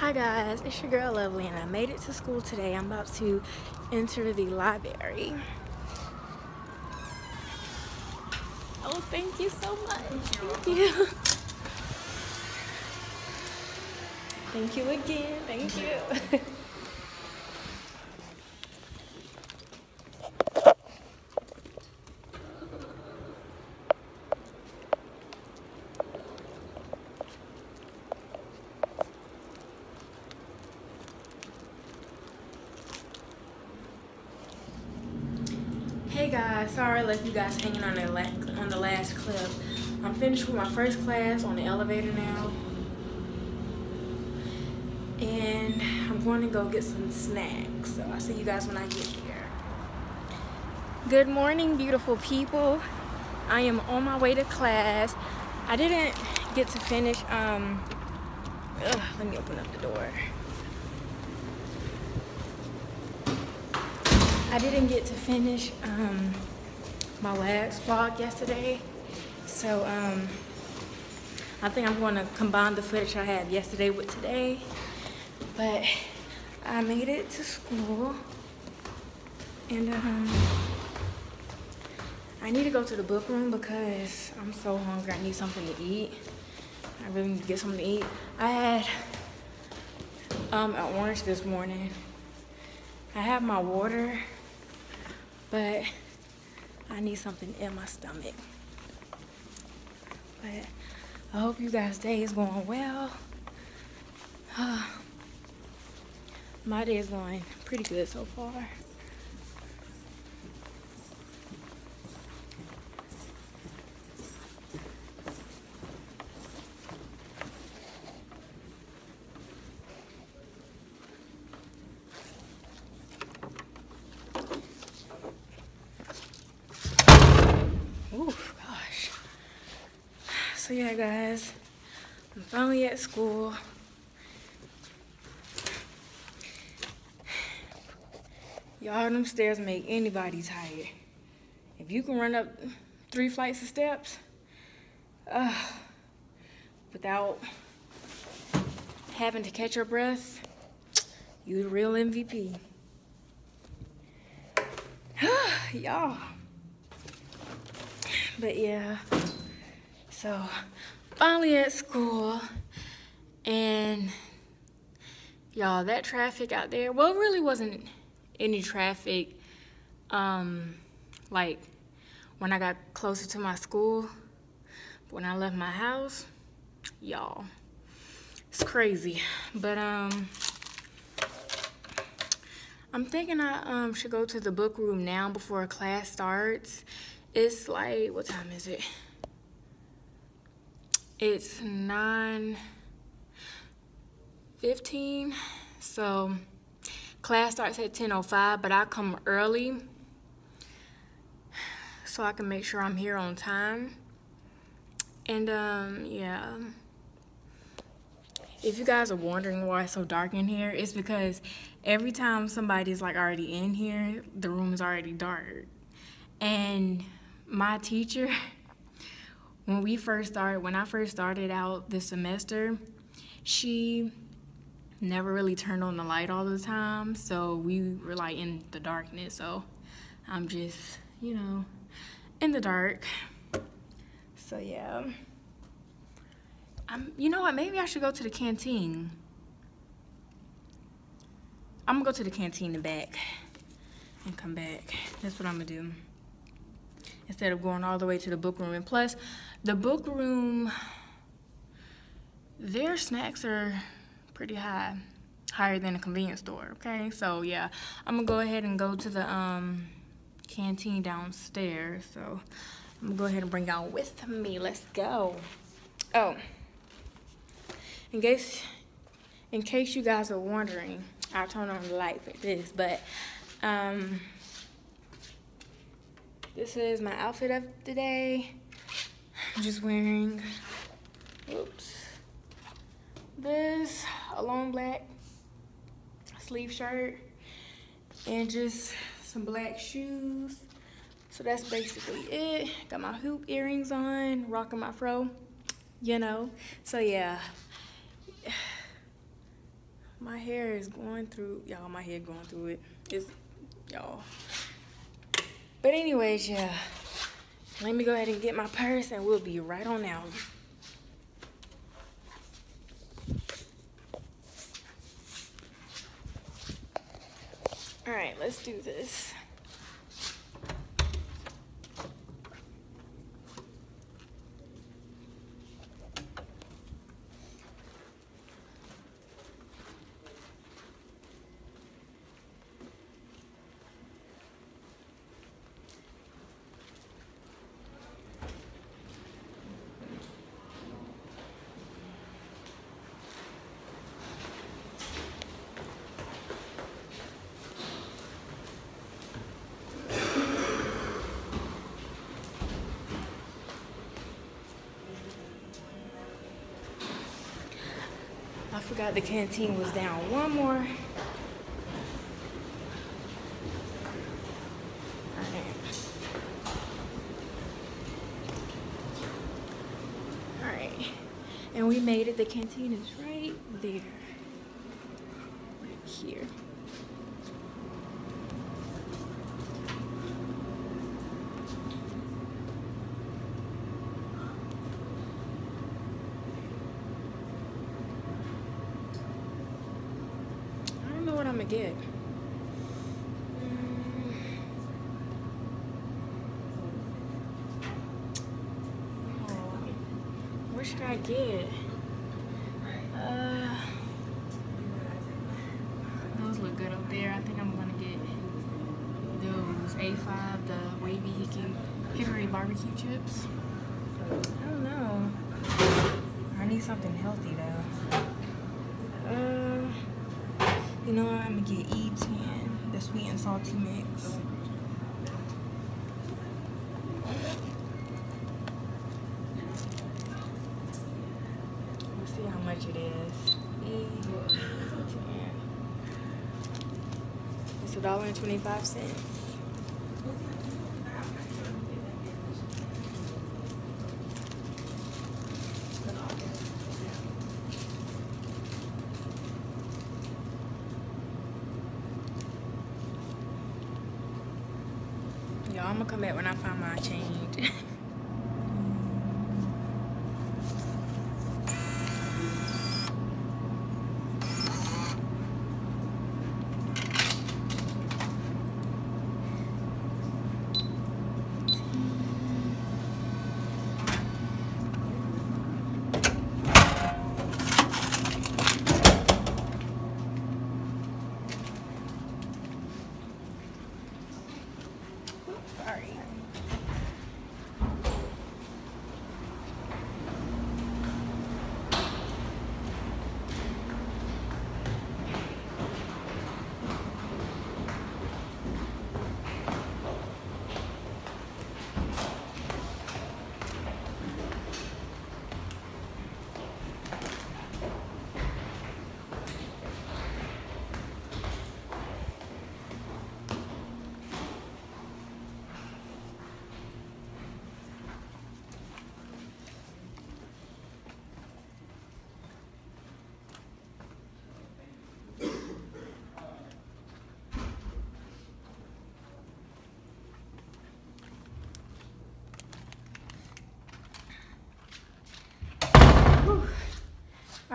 Hi guys, it's your girl Lovely and I made it to school today. I'm about to enter the library. Oh, thank you so much. Thank you. Thank you again. Thank you. Hey guys, sorry I left you guys hanging on the, on the last clip. I'm finished with my first class on the elevator now. And I'm going to go get some snacks. So I'll see you guys when I get there. Good morning, beautiful people. I am on my way to class. I didn't get to finish, um, ugh, let me open up the door. I didn't get to finish um, my last vlog yesterday. So um, I think I'm going to combine the footage I had yesterday with today. But I made it to school. And um, I need to go to the book room because I'm so hungry. I need something to eat. I really need to get something to eat. I had um, an orange this morning. I have my water but I need something in my stomach. But I hope you guys' day is going well. Uh, my day is going pretty good so far. so yeah guys? I'm finally at school. Y'all them stairs make anybody tired. If you can run up three flights of steps uh, without having to catch your breath you the real mvp y'all. But yeah so finally at school and y'all that traffic out there, well really wasn't any traffic um, like when I got closer to my school. When I left my house, y'all, it's crazy. But um, I'm thinking I um, should go to the book room now before class starts. It's like, what time is it? It's 9 15. So class starts at 10.05, but I come early so I can make sure I'm here on time. And um, yeah. If you guys are wondering why it's so dark in here, it's because every time somebody's like already in here, the room is already dark. And my teacher when we first started, when I first started out this semester, she never really turned on the light all the time. So we were like in the darkness. So I'm just, you know, in the dark. So yeah. I'm, you know what, maybe I should go to the canteen. I'm gonna go to the canteen and back and come back. That's what I'm gonna do instead of going all the way to the book room. And plus, the book room, their snacks are pretty high, higher than a convenience store, okay? So yeah, I'm gonna go ahead and go to the um, canteen downstairs. So I'm gonna go ahead and bring y'all with me. Let's go. Oh, in case, in case you guys are wondering, I'll turn on the light for this, but um, this is my outfit of the day. I'm just wearing, oops, this, a long black sleeve shirt, and just some black shoes. So that's basically it. Got my hoop earrings on, rocking my fro, you know. So yeah, My hair is going through, y'all, my hair going through it. It's, y'all. But anyways, yeah. Let me go ahead and get my purse and we'll be right on out. All right, let's do this. I forgot the canteen was down. One more. Alright. And we made it. The canteen is right there. Right here. I don't know what I'm gonna get. Mm. Oh, what should I get? Uh, those look good up there. I think I'm gonna get those A5, the wavy hickory barbecue chips. I don't know. I need something healthy though. Uh, you know? I'm gonna get E10, the sweet and salty mix. Let's see how much it is. E10. It's a dollar and twenty-five cents.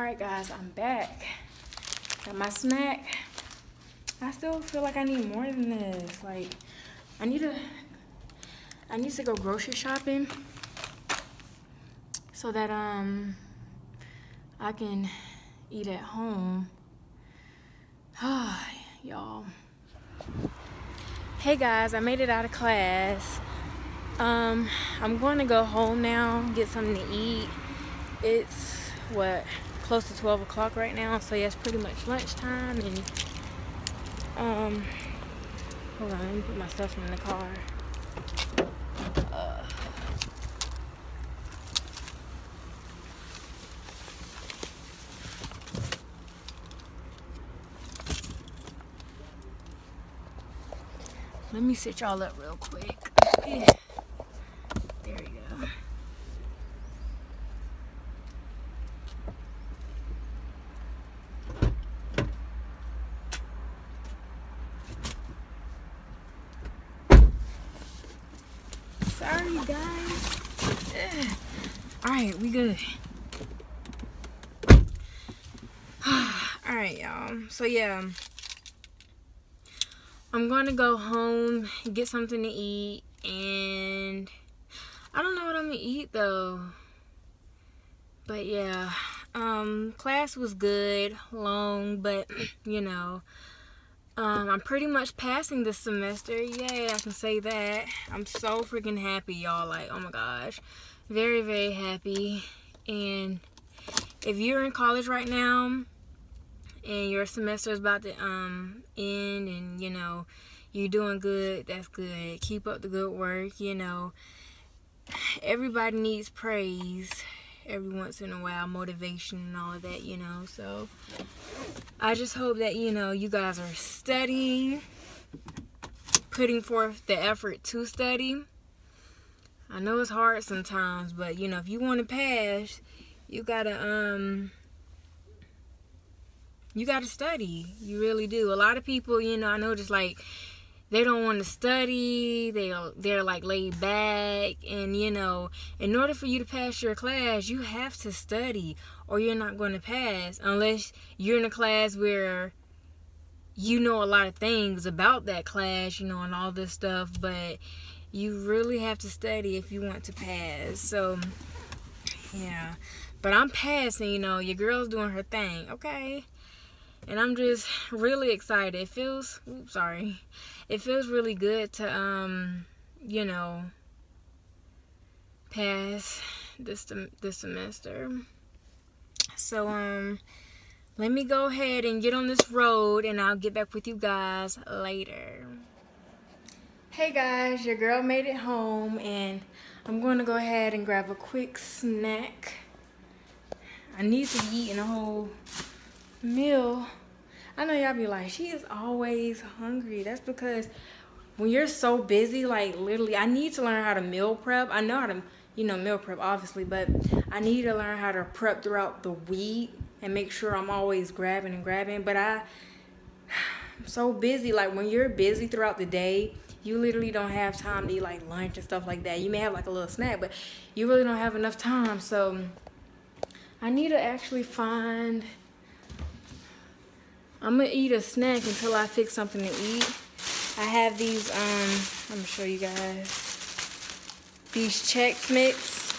All right, guys, I'm back. Got my snack. I still feel like I need more than this. Like, I need to, I need to go grocery shopping so that um I can eat at home. Y'all. Hey guys, I made it out of class. Um, I'm going to go home now, get something to eat. It's what close to 12 o'clock right now, so yeah, it's pretty much lunchtime. And um, hold on, let me put my stuff in the car. Uh, let me sit y'all up real quick. Yeah. There you go. you guys. All right, we good. All right, y'all. So yeah, I'm gonna go home, get something to eat, and I don't know what I'm gonna eat though. But yeah, um, class was good, long, but you know, um, I'm pretty much passing this semester. Yay, I can say that. I'm so freaking happy, y'all. Like, oh my gosh, very, very happy. And if you're in college right now and your semester is about to um end, and you know you're doing good, that's good. Keep up the good work. You know, everybody needs praise every once in a while, motivation and all of that, you know. So I just hope that, you know, you guys are studying, putting forth the effort to study. I know it's hard sometimes, but you know, if you want to pass, you gotta um you gotta study. You really do. A lot of people, you know, I know just like they don't want to study. They they're like laid back. And you know in order for you to pass your class you have to study or you're not going to pass unless you're in a class where you know a lot of things about that class you know and all this stuff. But you really have to study if you want to pass. So yeah. But i'm passing you know. Your girl's doing her thing. Okay and i'm just really excited. It feels oops sorry. It feels really good to um you know pass this this semester. So um let me go ahead and get on this road and I'll get back with you guys later. Hey guys your girl made it home and I'm going to go ahead and grab a quick snack. I need to eat in a whole meal I know y'all be like, she is always hungry. That's because when you're so busy, like literally, I need to learn how to meal prep. I know how to, you know, meal prep obviously, but I need to learn how to prep throughout the week and make sure I'm always grabbing and grabbing. But I, I'm so busy. Like when you're busy throughout the day, you literally don't have time to eat like lunch and stuff like that. You may have like a little snack, but you really don't have enough time. So I need to actually find I'm gonna eat a snack until I fix something to eat. I have these, um, I'm gonna show you guys. These Chex Mix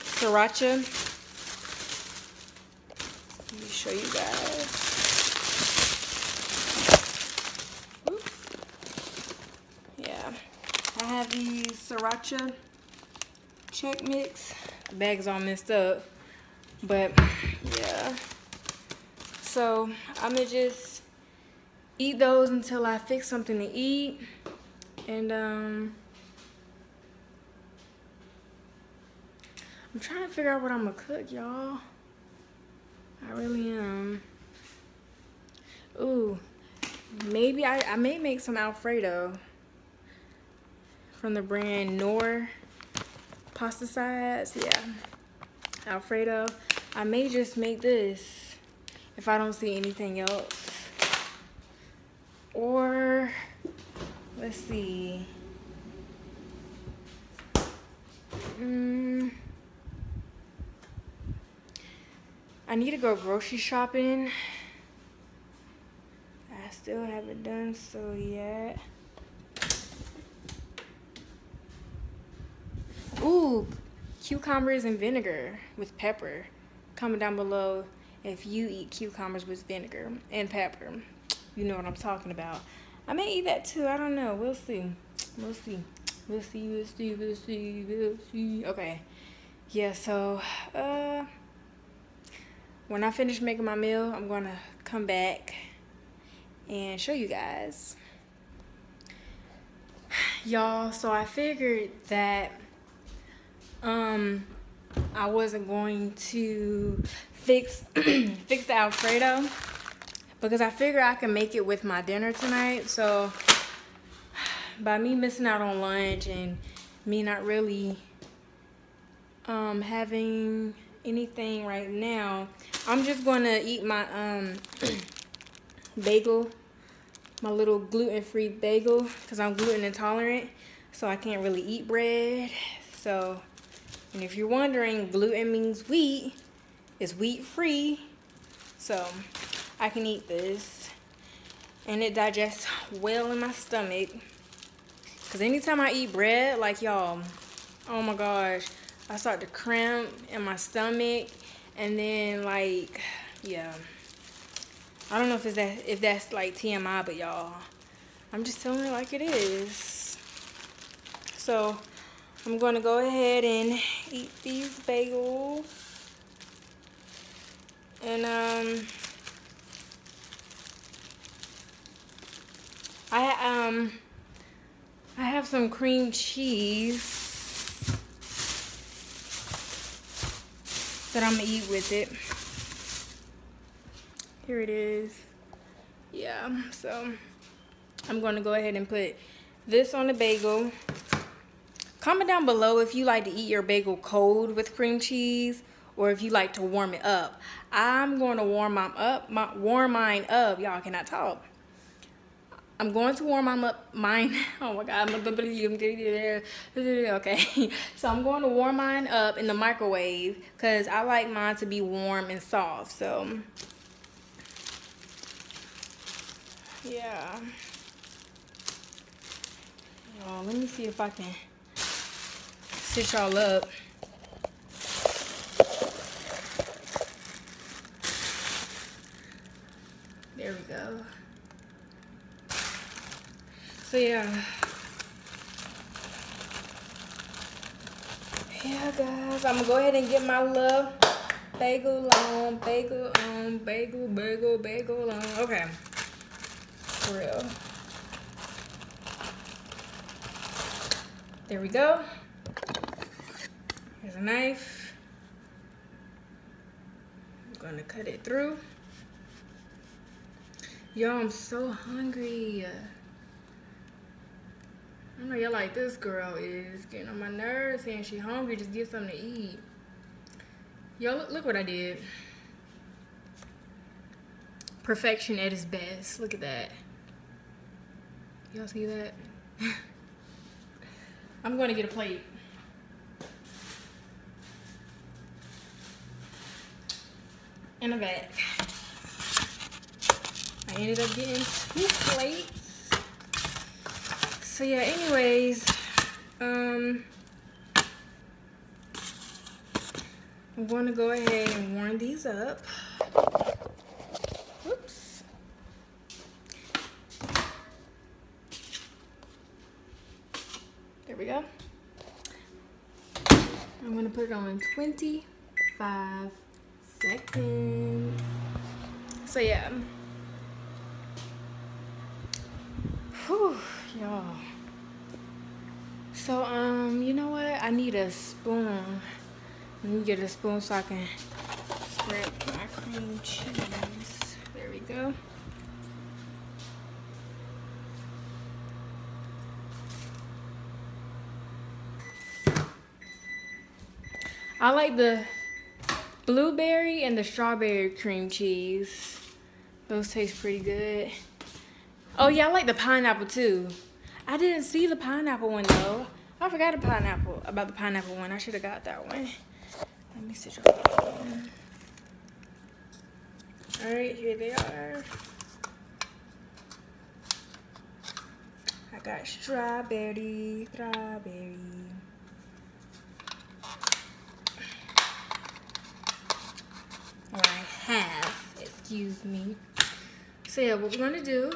Sriracha. Let me show you guys. Yeah, I have these Sriracha Chex Mix. The bag's all messed up, but yeah. So I'm gonna just eat those until I fix something to eat. And um, I'm trying to figure out what I'm gonna cook, y'all. I really am. Ooh, maybe I, I may make some Alfredo from the brand Knorr pasta sides. Yeah, Alfredo. I may just make this if I don't see anything else. Or, let's see. Mm, I need to go grocery shopping. I still haven't done so yet. Ooh, cucumbers and vinegar with pepper. Comment down below if you eat cucumbers with vinegar and pepper. You know what I'm talking about. I may eat that too. I don't know. We'll see. We'll see. We'll see. We'll see. We'll see. We'll see. Okay. Yeah, so, uh, when I finish making my meal, I'm going to come back and show you guys. Y'all, so I figured that, um, I wasn't going to fix fix the Alfredo because I figure I can make it with my dinner tonight. So by me missing out on lunch and me not really um, having anything right now, I'm just gonna eat my um, bagel, my little gluten-free bagel because I'm gluten intolerant. so I can't really eat bread. So, and if you're wondering, gluten means wheat. It's wheat free. So, I can eat this. And it digests well in my stomach. Because anytime I eat bread, like y'all, oh my gosh, I start to cramp in my stomach. And then like, yeah. I don't know if it's that if that's like TMI, but y'all, I'm just telling it like it is. So I'm gonna go ahead and eat these bagels. And um I um I have some cream cheese that I'm gonna eat with it. Here it is. Yeah, so I'm gonna go ahead and put this on the bagel. Comment down below if you like to eat your bagel cold with cream cheese or if you like to warm it up. I'm going to warm mine up, my, warm mine up. Y'all cannot talk. I'm going to warm mine up, mine, oh my God, okay. So I'm going to warm mine up in the microwave because I like mine to be warm and soft, so. Yeah. Y'all, let me see if I can stitch y'all up. There we go. So yeah. Yeah guys, I'm gonna go ahead and get my little bagel on, bagel on, bagel, bagel, bagel on. Okay. For real. There we go. A knife. I'm gonna cut it through. Yo, I'm so hungry. I know y'all like this girl is getting on my nerves saying she hungry, just get something to eat. Yo, look, look what I did. Perfection at its best. Look at that. Y'all see that? I'm going to get a plate. And a bag. I ended up getting two plates. So yeah, anyways, um, I'm going to go ahead and warm these up. There we go. I'm gonna put it on 25 seconds. So yeah. Whew, y'all. So um, you know what? I need a spoon. Let me get a spoon so I can spread my cream cheese. There we go. I like the blueberry and the strawberry cream cheese. Those taste pretty good. Oh yeah, I like the pineapple too. I didn't see the pineapple one though. I forgot a pineapple about the pineapple one. I should have got that one. Let me see. All right, here they are. I got strawberry, strawberry. Or I have, excuse me. So yeah, what we're gonna do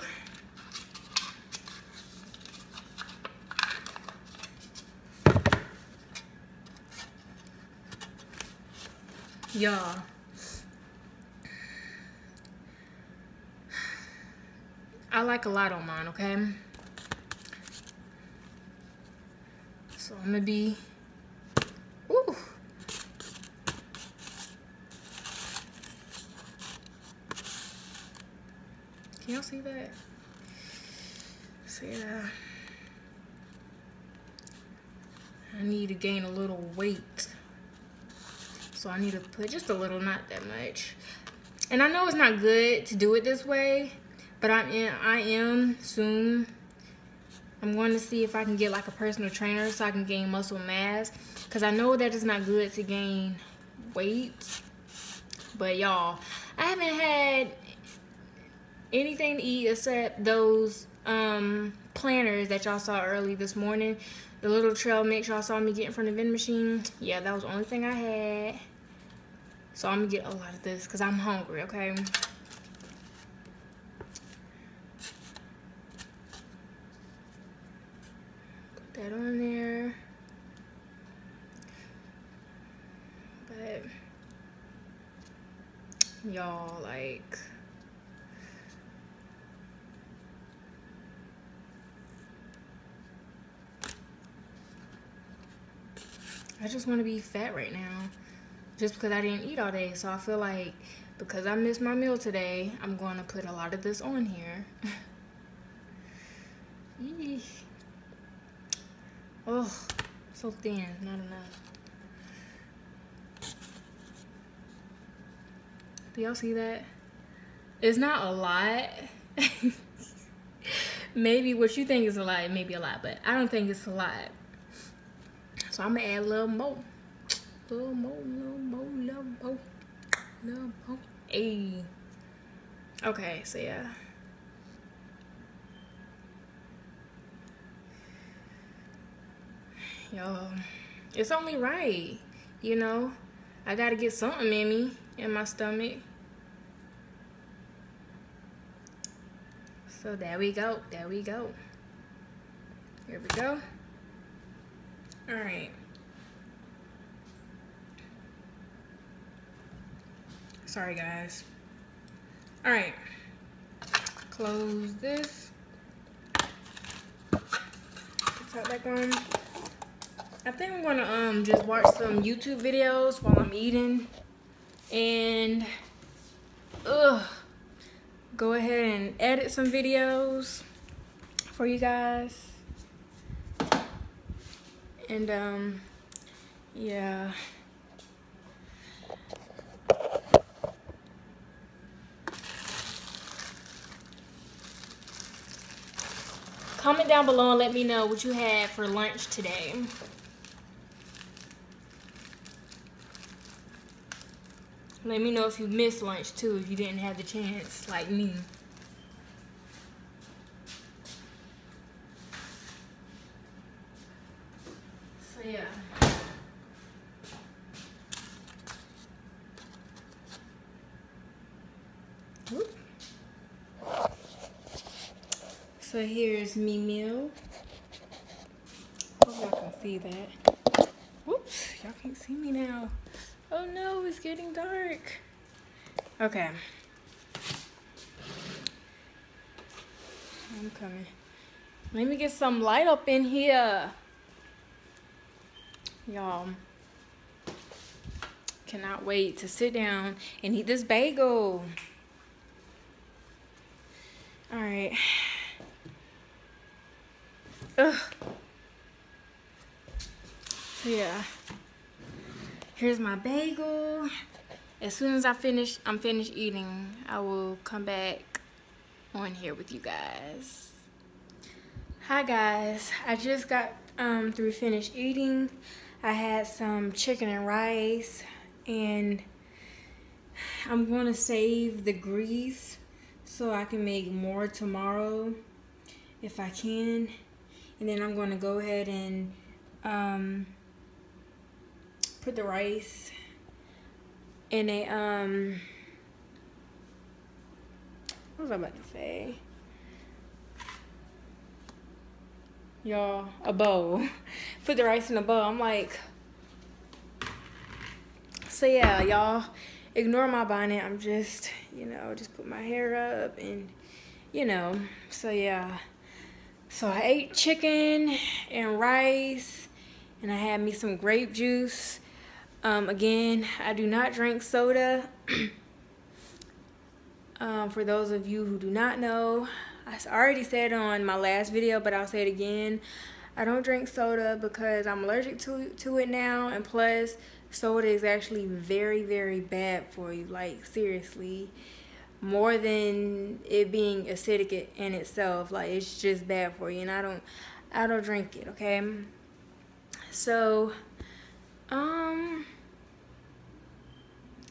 y'all. I like a lot on mine okay? So I'm gonna be ooh Can y'all see that? See that? I need to gain a little weight. So I need to put just a little, not that much. And I know it's not good to do it this way, but I am, I am soon I'm going to see if I can get like a personal trainer so I can gain muscle mass. Because I know that it's not good to gain weight. But y'all, I haven't had anything to eat except those um, planters that y'all saw early this morning. The little trail mix y'all saw me get in front of the vending machine. Yeah, that was the only thing I had. So I'm gonna get a lot of this because I'm hungry, okay? Put that on there. But y'all like I just want to be fat right now just because I didn't eat all day. So I feel like because I missed my meal today, I'm going to put a lot of this on here. oh, so thin, not enough. Do y'all see that? It's not a lot. maybe what you think is a lot, maybe a lot, but I don't think it's a lot. So I'm gonna add a little more. Little more, little more, little more, little more. Hey. Okay, so yeah. Y'all, it's only right, you know? I gotta get something in me, in my stomach. So there we go, there we go. Here we go. All right. Sorry, guys. All right. Close this. Put that back on. I think I'm gonna um just watch some YouTube videos while I'm eating and ugh go ahead and edit some videos for you guys and um yeah. Comment down below and let me know what you had for lunch today. Let me know if you missed lunch too if you didn't have the chance like me yeah. So here's me. Hope y'all can see that. Whoops, y'all can't see me now. Oh no, it's getting dark. Okay. I'm coming. Let me get some light up in here. Y'all, cannot wait to sit down and eat this bagel. All right. Ugh. So yeah, here's my bagel. As soon as I finish, I'm finished eating, I will come back on here with you guys. Hi guys, I just got um, through finished eating. I had some chicken and rice and I'm going to save the grease so I can make more tomorrow if I can. And then I'm going to go ahead and um, put the rice in a, um, what was I about to say? Y'all a bowl. Put the rice in a bowl. I'm like so yeah y'all ignore my bonnet. I'm just you know just put my hair up and you know so yeah. So i ate chicken and rice and i had me some grape juice. Um, again i do not drink soda. Um, for those of you who do not know I already said on my last video, but I'll say it again. I don't drink soda because I'm allergic to, to it now. And plus, soda is actually very, very bad for you. Like, seriously. more than it being acidic in itself. Like it's just bad for you, and I don't, I don't drink it. Okay. So, um,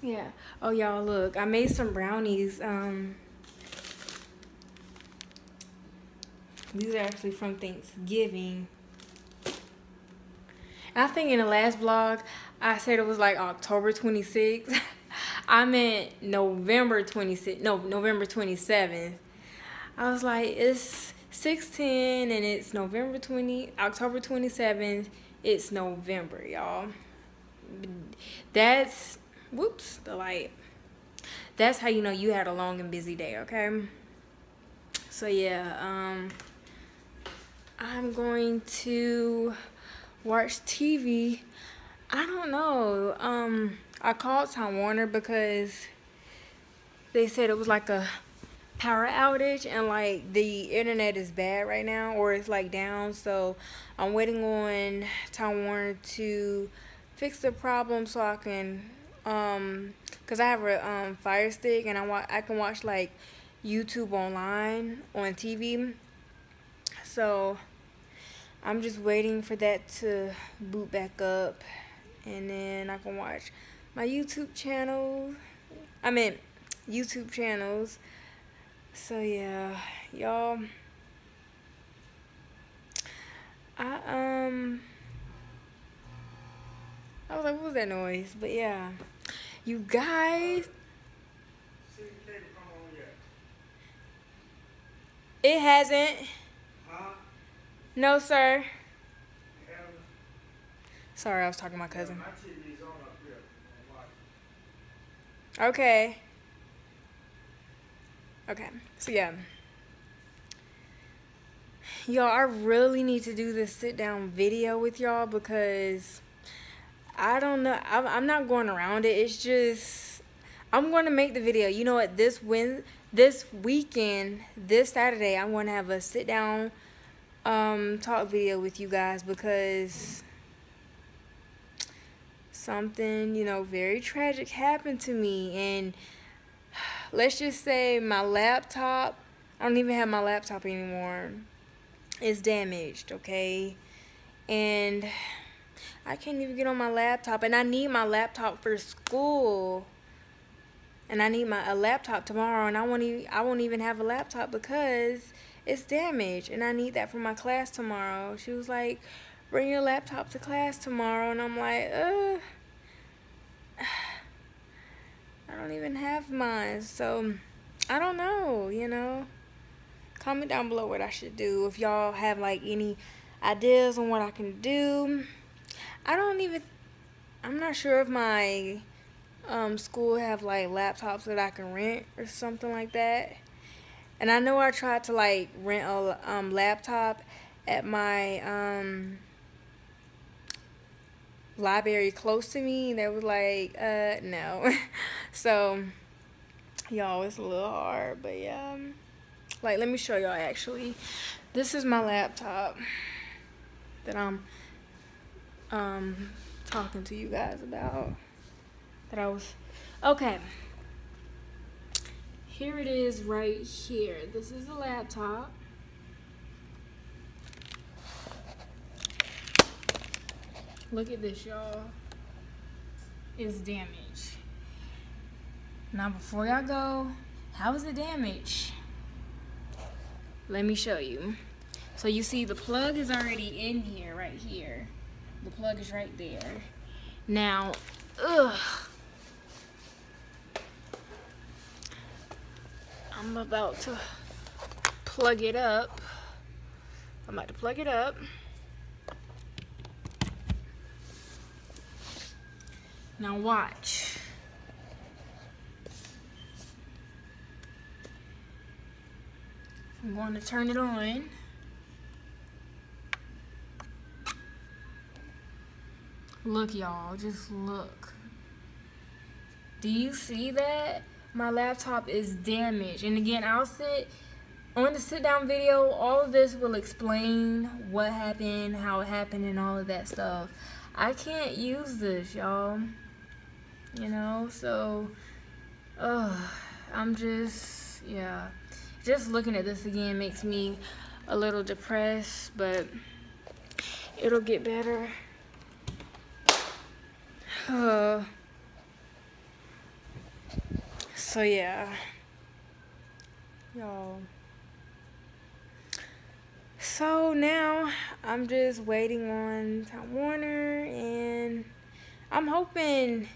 yeah. Oh y'all, look, I made some brownies. Um, these are actually from Thanksgiving. I think in the last vlog, I said it was like October 26th. I meant November 26th. No, November 27th. I was like, it's 610 and it's November 20, October 27th. It's November, y'all. That's, whoops, the light. That's how you know you had a long and busy day, okay? So yeah, um, I'm going to watch TV. I don't know. Um, I called Time Warner because they said it was like a power outage and like the internet is bad right now or it's like down. So I'm waiting on Time Warner to fix the problem so I can um cuz I have a um fire stick and I want I can watch like YouTube online on TV. So I'm just waiting for that to boot back up and then I can watch my YouTube channel. I mean YouTube channels. So yeah, y'all. I um I was like, what was that noise? But yeah. You guys It hasn't. No, sir. Sorry, I was talking to my cousin. Okay. Okay, so yeah. Y'all, I really need to do this sit down video with y'all because I don't know. I'm, I'm not going around it. It's just, I'm going to make the video. You know what? This win, this weekend, this Saturday, I'm going to have a sit down um, talk video with you guys because something, you know, very tragic happened to me. And let's just say my laptop, I don't even have my laptop anymore, is damaged, okay? And I can't even get on my laptop. And I need my laptop for school. And I need my a laptop tomorrow. And I won't even, I won't even have a laptop because it's damaged and I need that for my class tomorrow. She was like, bring your laptop to class tomorrow. And I'm like, uh, I don't even have mine. So I don't know, you know. Comment down below what I should do. If y'all have like any ideas on what I can do. I don't even, I'm not sure if my um, school have like laptops that I can rent or something like that. And I know I tried to like rent a um, laptop at my um, library close to me. And they was like, uh, no. so, y'all, it's a little hard, but yeah. Like, let me show y'all actually. This is my laptop that I'm um, talking to you guys about. That I was, okay here it is right here. This is the laptop. Look at this, y'all. It's damaged. Now, before y'all go, how is it damaged? Let me show you. So you see the plug is already in here, right here. The plug is right there. Now, ugh. I'm about to plug it up. I'm about to plug it up. Now watch. I'm going to turn it on. Look y'all, just look. Do you see that? My laptop is damaged. And again, I'll sit on the sit down video, all of this will explain what happened, how it happened, and all of that stuff. I can't use this, y'all. You know, so, I'm just, yeah, just looking at this again makes me a little depressed, but it'll get better. Uh, so yeah, y'all. So now I'm just waiting on Time Warner and I'm hoping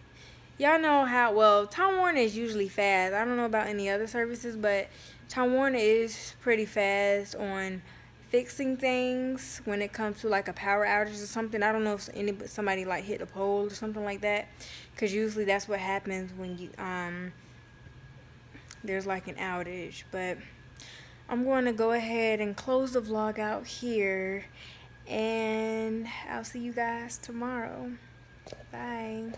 y'all know how well Time Warner is usually fast. I don't know about any other services, but Time Warner is pretty fast on fixing things when it comes to like a power outage or something. I don't know if any somebody like hit a pole or something like that, because usually that's what happens when you um there's like an outage. But I'm going to go ahead and close the vlog out here, and I'll see you guys tomorrow. Bye.